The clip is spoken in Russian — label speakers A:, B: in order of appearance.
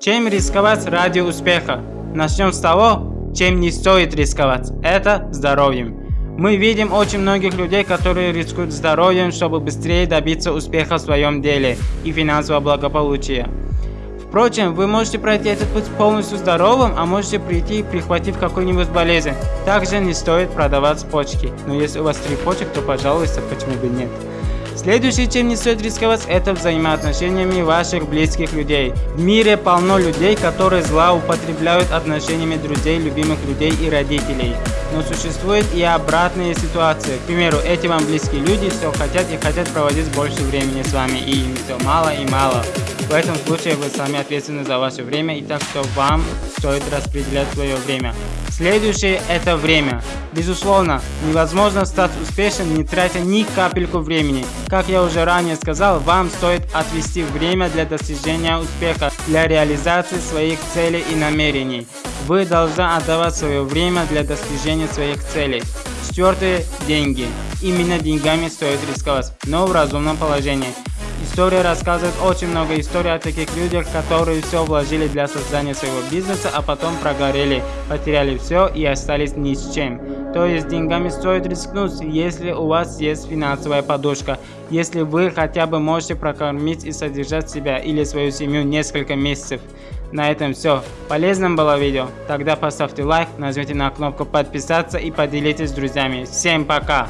A: Чем рисковать ради успеха? Начнем с того, чем не стоит рисковать. Это здоровьем. Мы видим очень многих людей, которые рискуют здоровьем, чтобы быстрее добиться успеха в своем деле и финансового благополучия. Впрочем, вы можете пройти этот путь полностью здоровым, а можете прийти, прихватив какую-нибудь болезнь. Также не стоит продавать почки. Но если у вас три почек, то пожалуйста, почему бы нет. Следующее, чем не стоит рисковать, это взаимоотношениями ваших близких людей. В мире полно людей, которые злоупотребляют отношениями друзей, любимых людей и родителей. Но существует и обратные ситуации. К примеру, эти вам близкие люди все хотят и хотят проводить больше времени с вами, и им все мало и мало. В этом случае вы сами ответственны за ваше время, и так что вам стоит распределять свое время. Следующее – это время. Безусловно, невозможно стать успешным, не тратя ни капельку времени. Как я уже ранее сказал, вам стоит отвести время для достижения успеха, для реализации своих целей и намерений. Вы должны отдавать свое время для достижения своих целей. Четвертое – деньги. Именно деньгами стоит рисковать, но в разумном положении. История рассказывает очень много историй о таких людях, которые все вложили для создания своего бизнеса, а потом прогорели, потеряли все и остались ни с чем. То есть деньгами стоит рискнуть, если у вас есть финансовая подушка, если вы хотя бы можете прокормить и содержать себя или свою семью несколько месяцев. На этом все. Полезным было видео? Тогда поставьте лайк, нажмите на кнопку подписаться и поделитесь с друзьями. Всем пока!